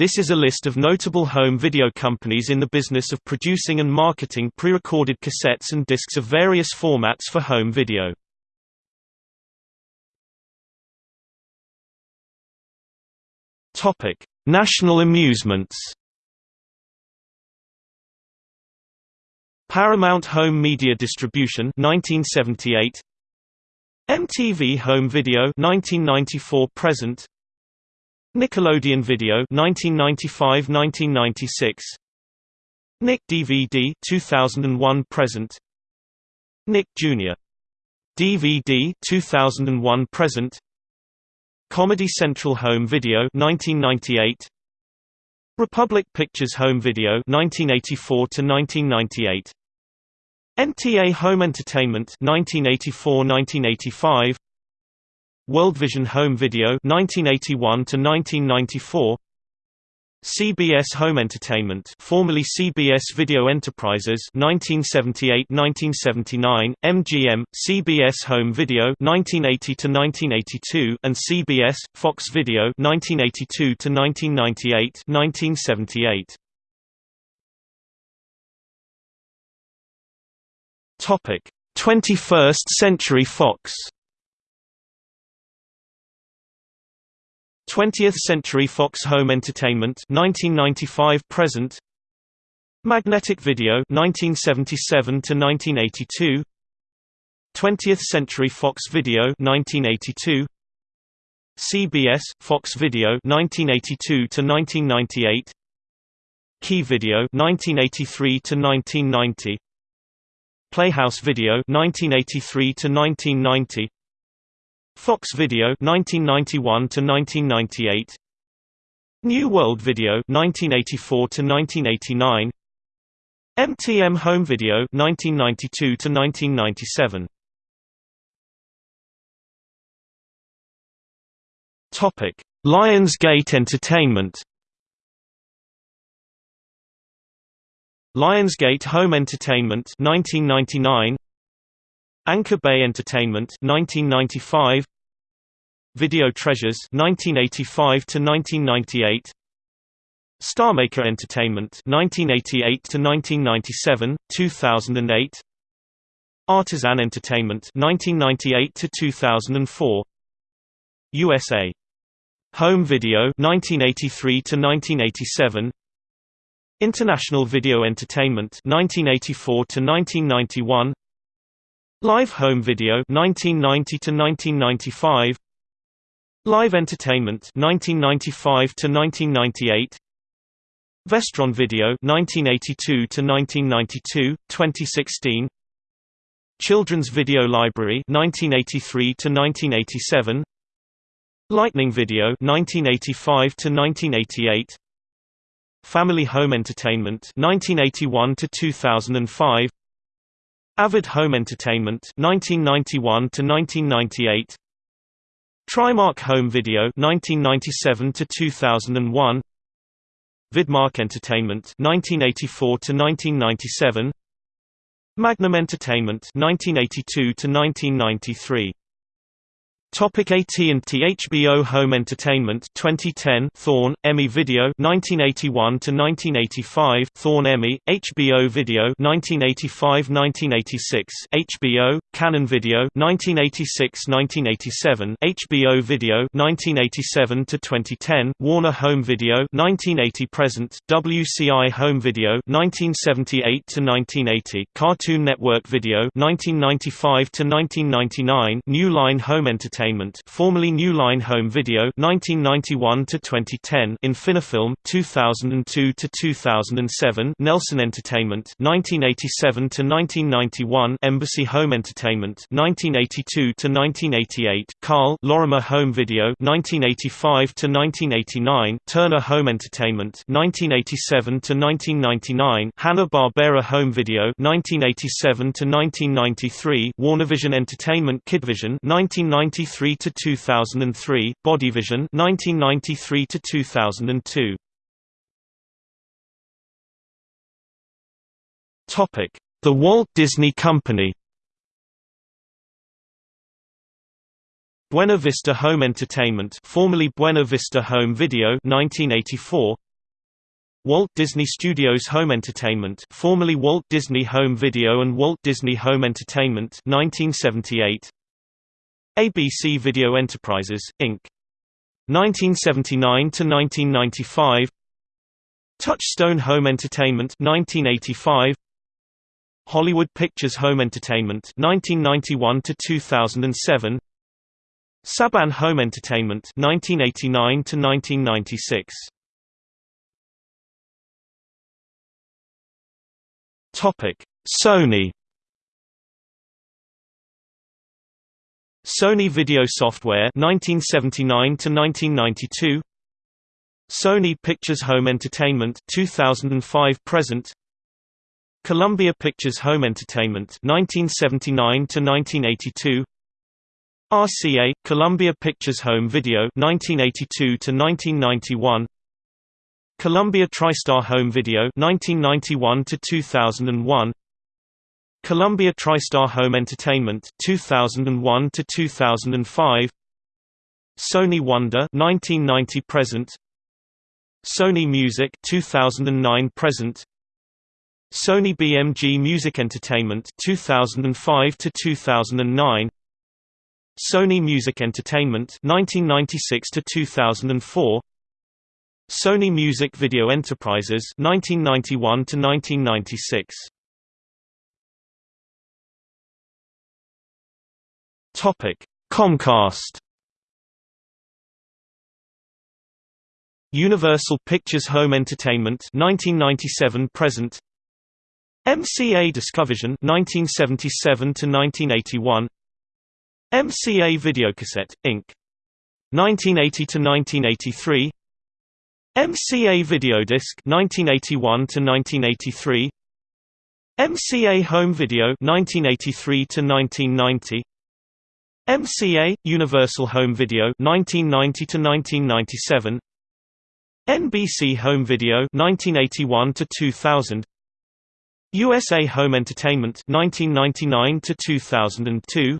This is a list of notable home video companies in the business of producing and marketing pre-recorded cassettes and discs of various formats for home video. Topic: National amusements. Paramount Home Media Distribution 1978 MTV Home Video 1994 present Nickelodeon Video 1995-1996 Nick DVD 2001 present. Nick Jr. DVD 2001 present. Comedy Central Home Video 1998 Republic Pictures Home Video 1984 to 1998 NTA Home Entertainment 1984-1985 Worldvision Home Video 1981 to 1994 CBS Home Entertainment formerly CBS Video Enterprises 1978-1979, MGM, CBS Home Video 1980 to 1982, and CBS, Fox Video 1982 to 1998, 1978. Topic: 21st Century Fox 20th Century Fox Home Entertainment 1995 present. Magnetic Video 1977 to 1982 20th Century Fox Video 1982 CBS Fox Video 1982 to 1998 Key Video 1983 to 1990 Playhouse Video 1983 to 1990 Fox Video 1991 to 1998 New World Video 1984 to 1989 MTM Home Video 1992 to 1997 Topic Lionsgate Entertainment. Lionsgate Home Entertainment 1999 Anchor Bay Entertainment 1995 Video Treasures 1985 to 1998 Starmaker Entertainment 1988 to 1997 2008 Artisan Entertainment 1998 to 2004 USA Home Video 1983 to 1987 International Video Entertainment 1984 to 1991 Live Home Video 1990 to 1995 Live Entertainment 1995 to 1998 Vestron Video 1982 to 1992 2016 Children's Video Library 1983 to 1987 Lightning Video 1985 to 1988 Family Home Entertainment 1981 to 2005 Avid Home Entertainment 1991 to 1998 Trimark Home Video 1997 to 2001 Vidmark Entertainment 1984 to 1997 Magnum Entertainment 1982 to 1993 Topic AT&T HBO Home Entertainment 2010 Thorn EMI Video 1981 to 1985 Thorn EMI HBO Video 1985-1986 HBO Canon Video 1986-1987 HBO Video 1987 to 2010 Warner Home Video 1980 present WCI Home Video 1978 to 1980 Cartoon Network Video 1995 to 1999 New Line Home Entertainment Entertainment, formerly New Line Home Video, 1991 to 2010, Infinifilm, 2002 to 2007, Nelson Entertainment, 1987 to 1991, Embassy Home Entertainment, 1982 to 1988, Karl Lorimar Home Video, 1985 to 1989, Turner Home Entertainment, 1987 to 1999, Hanna-Barbera Home Video, 1987 to 1993, WarnerVision Entertainment Kidvision, 1993 1993 to 2003, Bodyvision 1993 to 2002. Topic: The Walt Disney Company. Buena Vista Home Entertainment, formerly Buena Vista Home Video 1984. Walt Disney Studios Home Entertainment formerly Walt Disney Home Video and Walt Disney Home Entertainment 1978 ABC Video Enterprises, Inc. 1979 to 1995 Touchstone Home Entertainment 1985 Hollywood Pictures Home Entertainment 1991 to 2007 Saban Home Entertainment 1989 to 1996 Topic: Sony Sony Video Software 1979 to 1992 Sony Pictures Home Entertainment 2005 present. Columbia Pictures Home Entertainment 1979 to 1982 RCA Columbia Pictures Home Video 1982 to 1991 Columbia TriStar Home Video 1991 to 2001 Columbia TriStar Home Entertainment 2001 to 2005 Sony Wonder 1990 present. Sony Music 2009 present. Sony BMG Music Entertainment 2005 to 2009 Sony Music Entertainment 1996 to 2004 Sony Music Video Enterprises 1991 to 1996 Topic Comcast. Universal Pictures Home Entertainment 1997 present. MCA Discovision 1977 to 1981 MCA Videocassette Inc. 1980 to 1983 MCA Videodisc 1981 to 1983 MCA Home Video 1983 to 1990 MCA Universal Home Video 1990 to 1997 NBC Home Video 1981 to 2000 USA Home Entertainment 1999 to 2002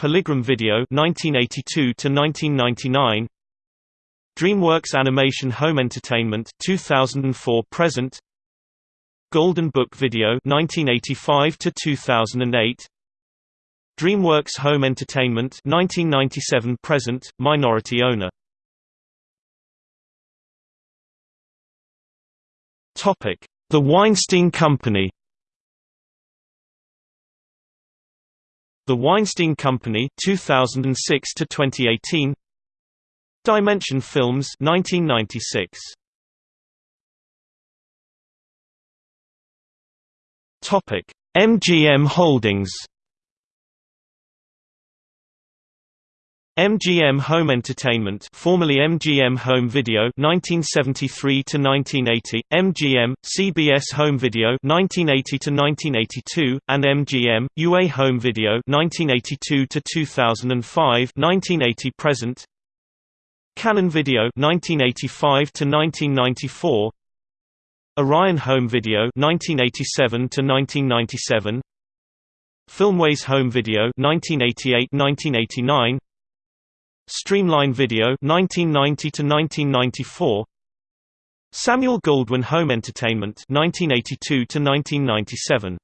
Polygram Video 1982 to 1999 DreamWorks Animation Home Entertainment 2004 present. Golden Book Video 1985 to 2008 DreamWorks Home Entertainment 1997 present minority owner. Topic. The Weinstein Company. The Weinstein Company 2006 to 2018 Dimension Films 1996 Topic. MGM Holdings MGM Home Entertainment formerly MGM Home Video 1973 to 1980 MGM CBS Home Video 1980 to 1982 and MGM UA Home Video 1982 to 2005 1980 present. Canon Video 1985 to 1994 Orion Home Video 1987 to 1997 Filmways Home Video 1988-1989 Streamline Video 1990 to 1994 Samuel Goldwyn Home Entertainment 1982 to 1997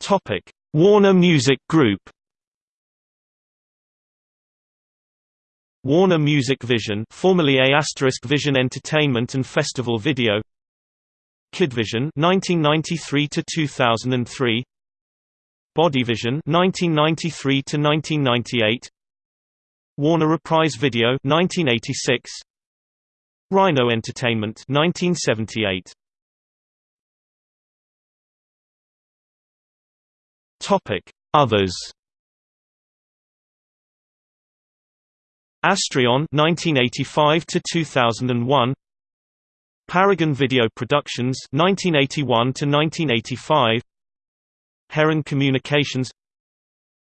Topic Warner Music Group. Warner Music Vision formerly A Vision Entertainment and Festival Video. Kidvision 1993 to 2003 Bodyvision 1993 to 1998 Warner Reprise Video 1986 Rhino Entertainment 1978 Topic Others. Astrion 1985 to 2001 Paragon Video Productions 1981 to 1985 Heron Communications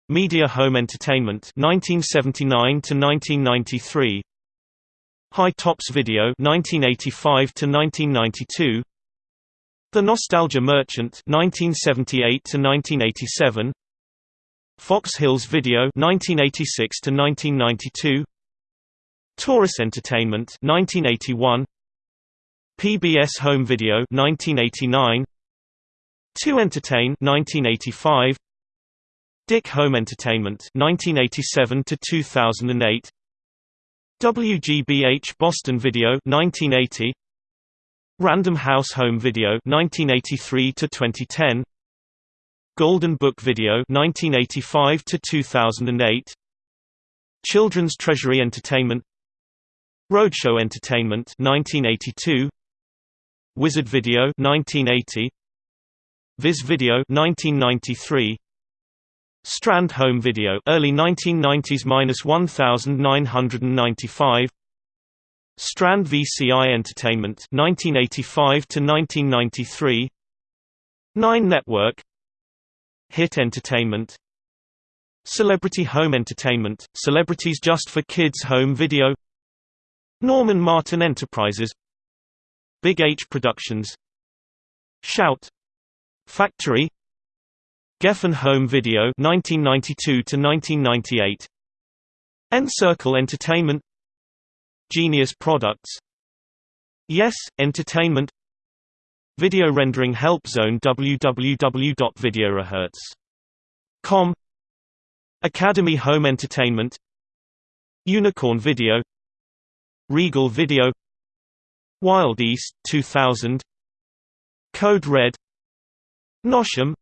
Media Home Entertainment 1979 to 1993 Hi-Tops Video 1985 to 1992 The Nostalgia Merchant 1978 to 1987 Fox Hills Video 1986 to 1992 Taurus Entertainment 1981 PBS Home Video 1989 2 Entertain 1985 DIC Home Entertainment 1987 to 2008 WGBH Boston Video 1980 Random House Home Video 1983 to 2010 Golden Book Video 1985 to 2008 Children's Treasury Entertainment. Roadshow Entertainment 1982 Wizard Video 1980 Viz Video 1993 Strand Home Video early 1990s-1995 Strand VCI Entertainment 1985 to 1993 Nine Network. Hit Entertainment. Celebrity Home Entertainment Celebrities Just for Kids Home Video. Norman Martin Enterprises. Big H Productions. Shout Factory. Geffen Home Video 1992 to 1998 Encircle Entertainment. Genius Products. Yes Entertainment. Video Rendering Help Zone www.videorehertz.com Academy Home Entertainment. Unicorn Video. Regal Video. Wild East 2000 Code Red Nosham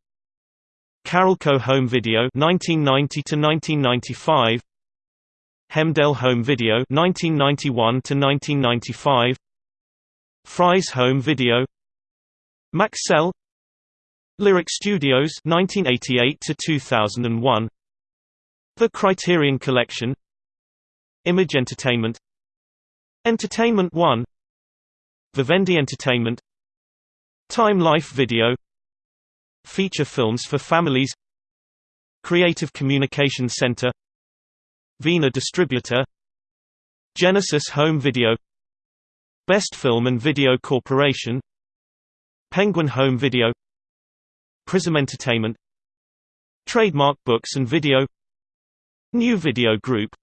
Carolco Home Video 1990 to 1995 Hemdale Home Video 1991 to 1995 Fry's Home Video Maxell Lyric Studios 1988 to 2001 The Criterion Collection Image Entertainment Entertainment One Vivendi Entertainment Time Life Video Feature films for families Creative Communications Center Vena Distributor Genesis Home Video Best Film and Video Corporation Penguin Home Video Prism Entertainment Trademark Books and Video New Video Group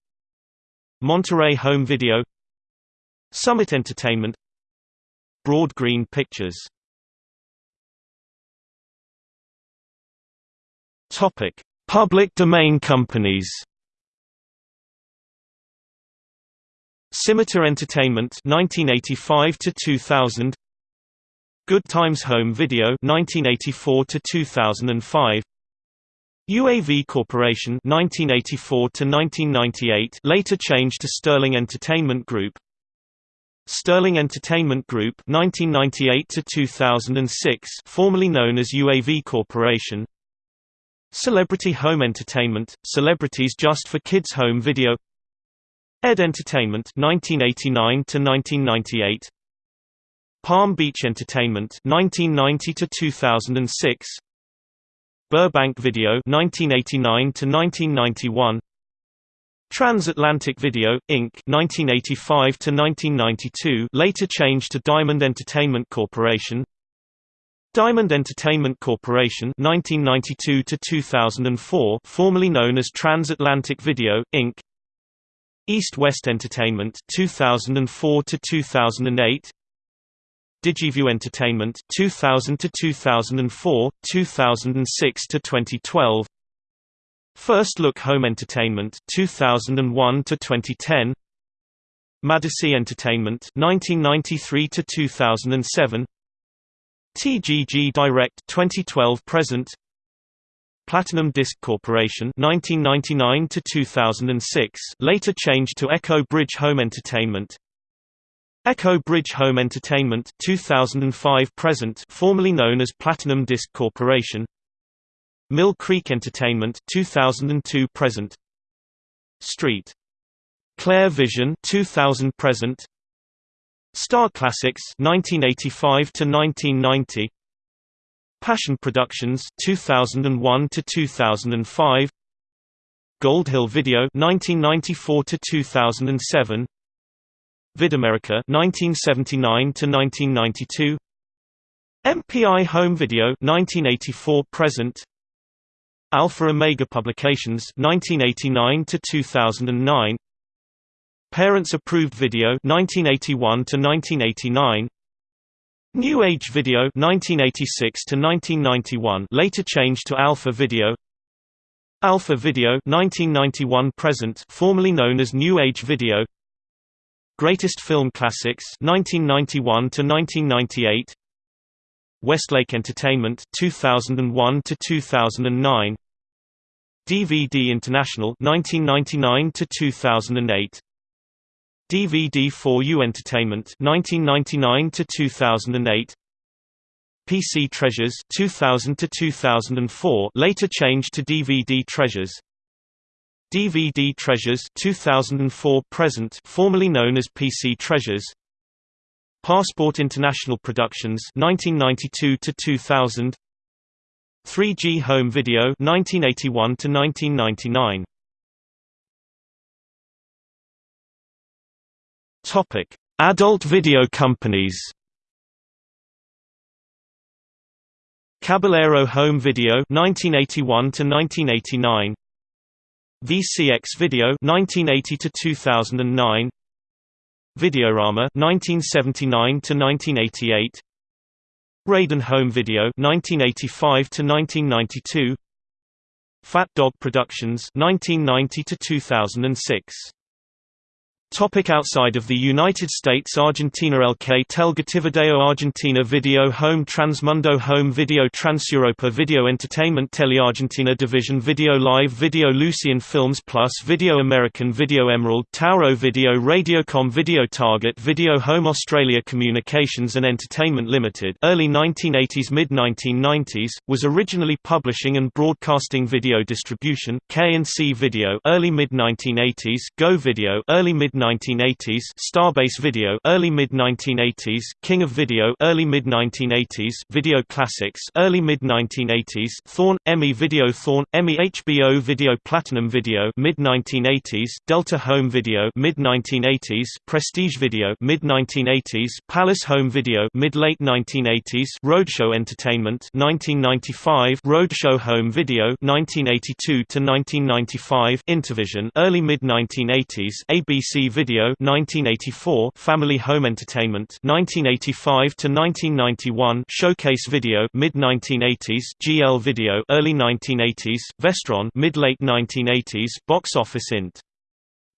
Monterey Home Video Summit Entertainment Broad Green Pictures Topic: Public domain companies. Scimitar Entertainment 1985 to 2000 Good Times Home Video 1984 to 2005 UAV Corporation 1984 to 1998 later changed to Sterling Entertainment Group Sterling Entertainment Group 1998 to 2006 formerly known as UAV Corporation Celebrity Home Entertainment, Celebrities Just for Kids Home Video. Ed Entertainment 1989 to 1998 Palm Beach Entertainment 1990 to 2006 Burbank Video 1989 to 1991 Transatlantic Video Inc. 1985 to 1992 later changed to Diamond Entertainment Corporation Diamond Entertainment Corporation 1992 to 2004 formerly known as Transatlantic Video Inc. East West Entertainment 2004 to 2008 Digiview Entertainment 2000 to 2004 2006 to 2012 First Look Home Entertainment 2001 to 2010 Madison Entertainment 1993 to 2007 TGG Direct 2012 present. Platinum Disc Corporation 1999 to 2006 later changed to Echo Bridge Home Entertainment. Echo Bridge Home Entertainment 2005 present formerly known as Platinum Disc Corporation. Mill Creek Entertainment 2002 present. Street. Claire Vision 2000 present Star Classics 1985 to 1990 Passion Productions 2001 to 2005 Gold Hill Video 1994 to 2007 VidAmerica 1979 to 1992 MPI Home Video 1984 present. Alpha Omega Publications 1989 to 2009 Parents Approved Video 1981 to 1989 New Age Video 1986 to 1991 later changed to Alpha Video. Alpha Video 1991 present formerly known as New Age Video. Greatest Film Classics 1991 to 1998 Westlake Entertainment 2001 to 2009 DVD International 1999 to 2008 DVD4U Entertainment 1999 to 2008 PC Treasures 2000 to 2004 later changed to DVD Treasures. DVD Treasures 2004 present formerly known as PC Treasures. Passport International Productions 1992 to 2000 3G Home Video 1981 to 1999 Topic: Adult video companies. Caballero Home Video 1981 to 1989. VCX Video 1980 to 2009. Videorama 1979 to 1988. Raiden Home Video 1985 to 1992. Fat Dog Productions 1990 to 2006. Topic outside of the United States Argentina que Telgativideo Argentina Video Home Transmundo Home Video Transeuropa Video Entertainment Teleargentina Division Video Live Video Lucian Films Plus Video American Video Emerald Tauro Video Radiocom Video Target Video Home Australia Communications and Entertainment Limited early 1980s mid-1990s, was originally publishing and broadcasting video distribution K&C Video early mid-1980s Go Video early mid 1980s, Starbase Video, early mid 1980s, King of Video, early mid 1980s, Video Classics, early mid 1980s, Thorn, EMI Video, Thorn, EMI HBO Video, Platinum Video, mid 1980s, Delta Home Video, mid 1980s, Prestige Video, mid 1980s, Palace Home Video, mid late 1980s, Roadshow Entertainment, 1995, Roadshow Home Video, 1982 to 1995, Intervision, early mid 1980s, ABC Video 1984, Family Home Entertainment 1985 to 1991, Showcase Video mid 1980s, GL Video early 1980s, Vestron mid late 1980s, Box Office Int.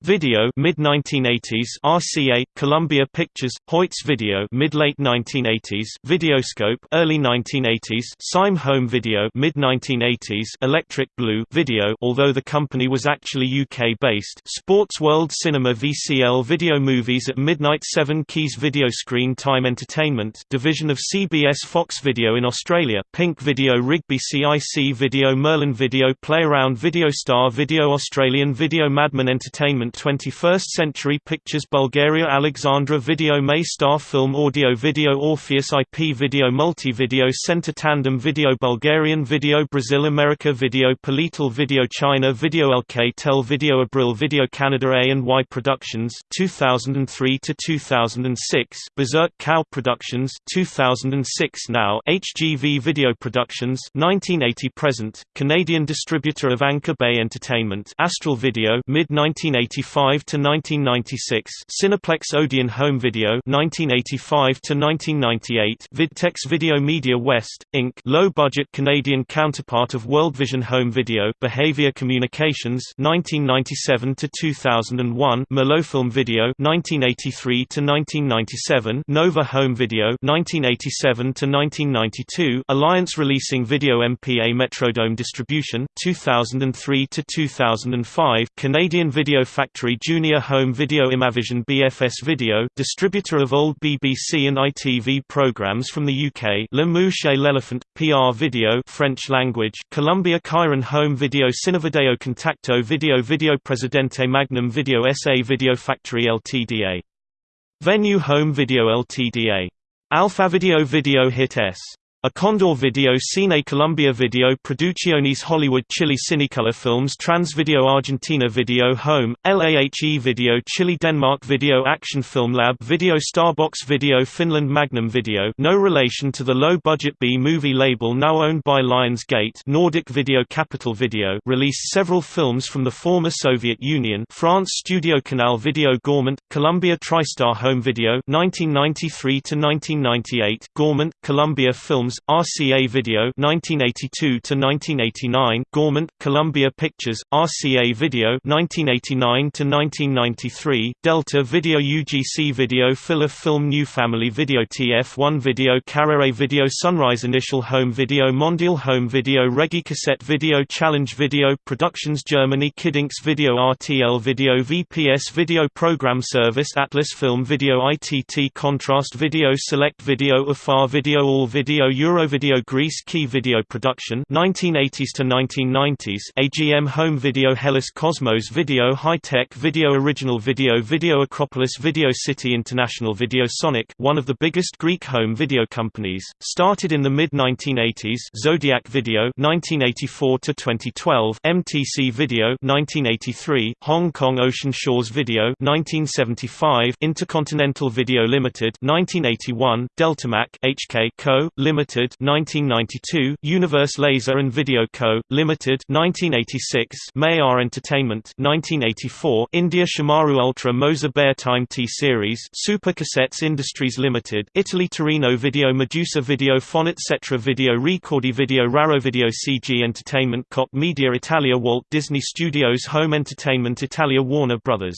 Video mid 1980s RCA Columbia Pictures Hoyts Video mid late 1980s Videoscope early 1980s Syme Home Video mid 1980s Electric Blue Video although the company was actually UK based Sports World Cinema VCL Video Movies at Midnight 7 Keys Video Screen Time Entertainment. Division of CBS Fox Video in Australia. Pink Video Rigby CIC Video. Merlin Video. Playaround Video. Star Video. Australian Video. Madman Entertainment 21st Century Pictures Bulgaria Alexandra Video May Star Film Audio Video Orpheus IP Video Multi-Video Center Tandem Video Bulgarian Video Brazil America Video Polital Video China Video LK Tel Video Abril Video Canada A&Y Productions 2003 to 2006 Berserk Cow Productions 2006 Now HGV Video Productions 1980 present Canadian distributor of Anchor Bay Entertainment Astral Video mid 1980 1985 to 1996, Cineplex Odeon Home Video 1985 to 1998, Vidtex Video Media West Inc. low-budget Canadian counterpart of World Vision Home Video, Behavior Communications 1997 to 2001, Melofilm Video 1983 to 1997, Nova Home Video 1987 to 1992, Alliance Releasing Video MPA Metrodome Distribution 2003 to 2005, Canadian Video Factory Factory Junior Home Video Imavision BFS Video, distributor of old BBC and ITV programs from the UK Le Mouche et l'Elephant, PR Video French language, Columbia Chiron Home Video Cinevideo Contacto Video Video Presidente Magnum Video SA Video Factory Ltda. Venue Home Video Ltda. Alpha Video Video Hit S. A Condor Video Cine Colombia Video Producciones Hollywood Chile Cinecolor Films Transvideo Argentina Video Home, LAHE Video Chile Denmark Video Action Film Lab Video Starbox Video Finland Magnum Video no relation to the low-budget B-movie label now owned by Lionsgate Nordic Video Capital Video released several films from the former Soviet Union France Studio Canal Video Gaumont, Columbia TriStar Home Video 1993–1998 Gaumont, Columbia Films Films, RCA Video 1982 to 1989, Gaumont, Columbia Pictures, RCA Video 1989 to 1993, Delta Video UGC Video Filler Film New Family Video TF1 Video Carrere Video Sunrise Initial Home Video Mondial Home Video Regi Cassette Video Challenge Video Productions Germany Kiddinx Video RTL Video VPS Video Program Service Atlas Film Video ITT Contrast Video Select Video Afar Video All Video Eurovideo Greece Key Video Production 1980s to 1990s AGM Home Video Hellas Cosmos Video High Tech Video Original Video Video Acropolis Video City International Video Sonic one of the biggest Greek home video companies. Started in the mid-1980s Zodiac Video 1984 to 2012 MTC Video 1983 Hong Kong Ocean Shores Video 1975 Intercontinental Video Limited 1981 Deltamac HK Co Limited Limited 1992, Universe Laser and Video Co. Limited 1986, Mayar Entertainment 1984, India Shemaroo Ultra Moser Baer Time T-Series Super Cassettes Industries Limited, Italy Torino Video Medusa Video Fonit Cetra Video Ricordi Video Raro Video CG Entertainment Cop Media Italia Walt Disney Studios Home Entertainment Italia Warner Brothers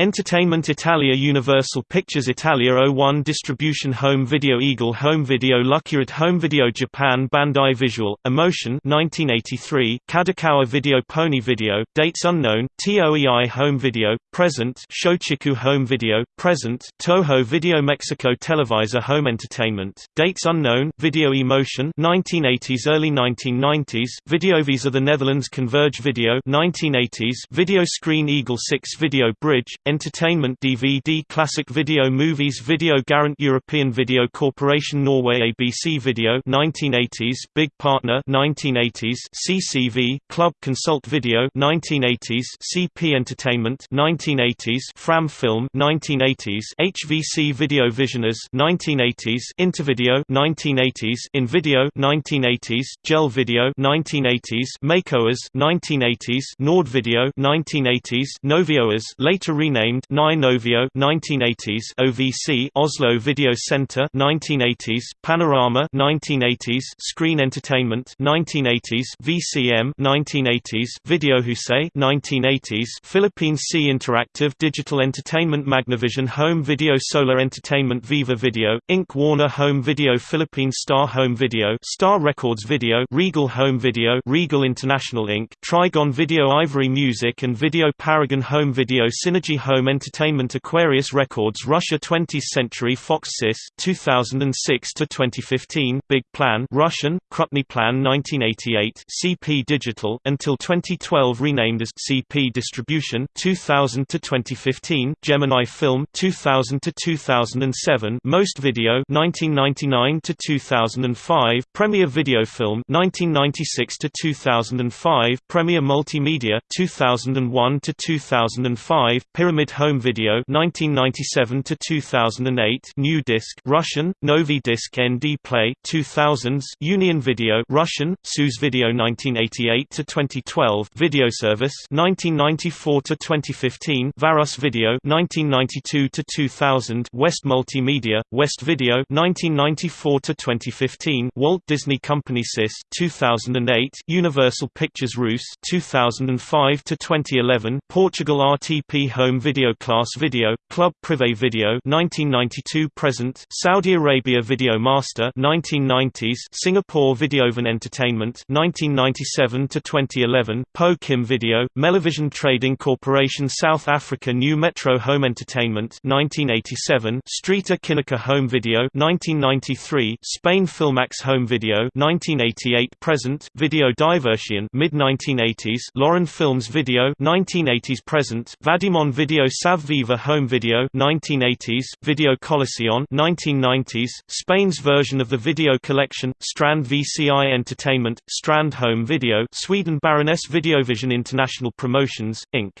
Entertainment Italia Universal Pictures Italia 01 Distribution Home Video Eagle Home Video Luckyard Home Video Japan Bandai Visual, Emotion 1983, Kadokawa Video Pony Video, Dates Unknown, TOEI Home Video, Present Shochiku Home Video, Present Toho Video Mexico Televisa Home Entertainment, Dates Unknown, Video Emotion 1980s Early 1990s, Videovisa The Netherlands Converge Video 1980s, Video Screen Eagle 6 Video Bridge, Entertainment DVD Classic Video Movies Video Garant European Video Corporation Norway ABC Video 1980s Big Partner 1980s CCV Club Consult Video 1980s CP Entertainment 1980s Fram Film 1980s HVC Video Visioners 1980s Intervideo 1980s InVideo 1980s Gel Video 1980s Makeoers 1980s Nord Video 1980s Novioers later renamed renamed Novio 1980s OVC Oslo Video Center 1980s Panorama 1980s Screen Entertainment 1980s VCM 1980s Video Husay 1980s Philippine Sea Interactive Digital Entertainment Magnavision Home Video Solar Entertainment Viva Video Inc. Warner Home Video Philippine Star Home Video Star Records Video Regal Home Video Regal International Inc. Trigon Video Ivory Music and Video Paragon Home Video Synergy Home Entertainment Aquarius Records Russia 20th Century Fox SIS 2006 to 2015 Big Plan Russian Krupny Plan 1988 CP Digital until 2012 renamed as CP Distribution 2000 to 2015 Gemini Film 2000 to 2007 Most Video 1999 to 2005 Premier Video Film 1996 to 2005 Premier Multimedia 2001 to 2005 Pyramid Pyramid Home Video 1997 to 2008 New Disc Russian Novi Disc ND Play 2000s Union Video Russian Suz Video 1988 to 2012 Video Service 1994 to 2015 Varus Video 1992 to 2000 West Multimedia West Video 1994 to 2015 Walt Disney Company SIS 2008 Universal Pictures Rus 2005 to 2011 Portugal RTP Home Video Class Video, Club Privé Video 1992 present, Saudi Arabia Video Master 1990s, Singapore Videovan Entertainment 1997 to 2011, Poh Kim Video, Melivision Trading Corporation South Africa New Metro Home Entertainment 1987, Ster-Kinekor Home Video 1993, Spain Filmax Home Video 1988 present, Video Diversion mid 1980s, Lauren Films Video 1980s present, Vadimon Video Video Sav Viva Home Video 1980s, Video Colección 1990s, Spain's version of the video collection, Strand VCI Entertainment, Strand Home Video Sweden Baroness Videovision International Promotions, Inc.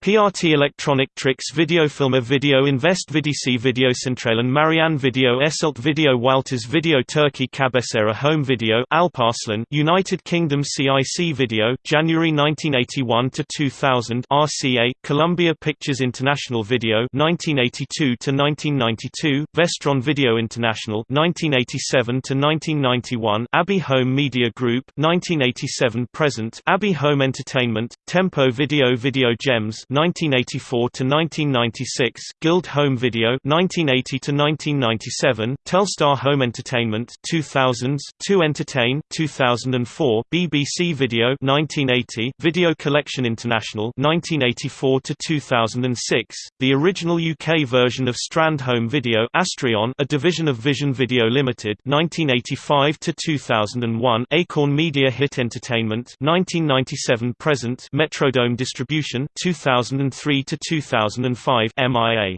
PRT Electronic Tricks Videofilmer Video Invest Vidici Videocentralen Marianne Video Esselte Video Walters Video Turkey Cabecera Home Video Alparslan United Kingdom CIC Video January 1981 to 2000 RCA Columbia Pictures International Video 1982 to 1992 Vestron Video International 1987 to 1991 Abbey Home Media Group 1987 present Abbey Home Entertainment Tempo Video Video Gems 1984 to 1996, Guild Home Video 1980 to 1997, Telstar Home Entertainment 2000s, 2 Entertain 2004, BBC Video 1980, Video Collection International 1984 to 2006, the original UK version of Strand Home Video Astrion, a division of Vision Video Limited 1985 to 2001, Acorn Media Hit Entertainment 1997 present, Metrodome Distribution 2000 2003 to 2005 MIA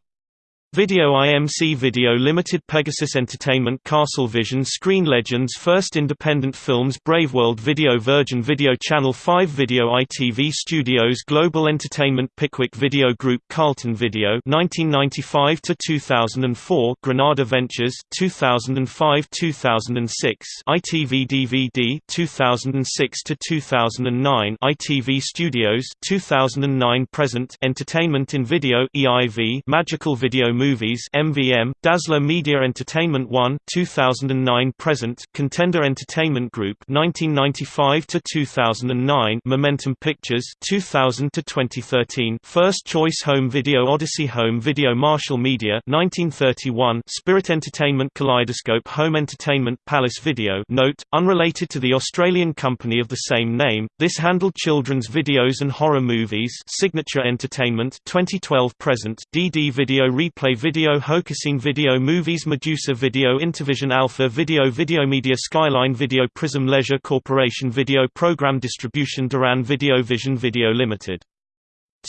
Video IMC Video Limited Pegasus Entertainment Castle Vision Screen Legends First Independent Films Brave World Video Virgin Video Channel 5 Video ITV Studios Global Entertainment Pickwick Video Group Carlton Video 1995 to 2004 Granada Ventures 2005-2006 ITV DVD 2006 to 2009 ITV Studios 2009 present Entertainment in Video EIV Magical Video Movies MVM, Dazzler Media Entertainment 1 2009 present, Contender Entertainment Group 1995 to 2009 Momentum Pictures 2000 to 2013 First Choice Home Video Odyssey Home Video Marshall Media 1931 Spirit Entertainment Kaleidoscope Home Entertainment Palace Video. Note, unrelated to the Australian company of the same name, this handled children's videos and horror movies. Signature Entertainment 2012 present, DD Video Replay Video Hokasine Video Movies Medusa Video Intervision Alpha Video Video Media Skyline Video Prism Leisure Corporation Video Program Distribution Duran Video Vision Video Limited.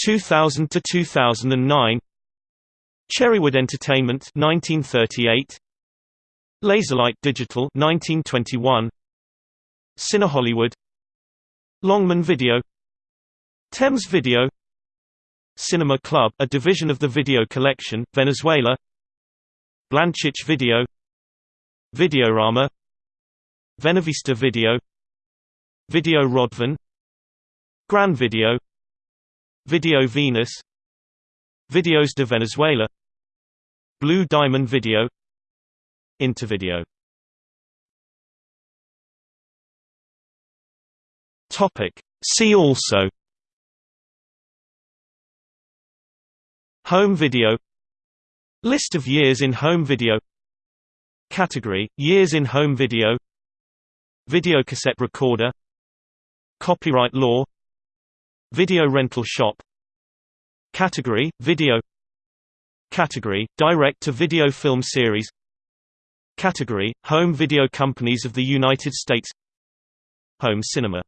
2000 to 2009 Cherrywood Entertainment 1938 Laserlight Digital 1921 Cine Hollywood. Longman Video. Thames Video Cinema Club, a division of the Video Collection, Venezuela. Blanchich Video. Videorama. Venevista Video. Video Rodvan. Gran Video. Video Venus. Videos de Venezuela. Blue Diamond Video. Intervideo. See also Home video List of years in home video Category – Years in home video Videocassette recorder Copyright law Video rental shop Category – Video Category – Direct-to-video film series Category – Home video companies of the United States Home cinema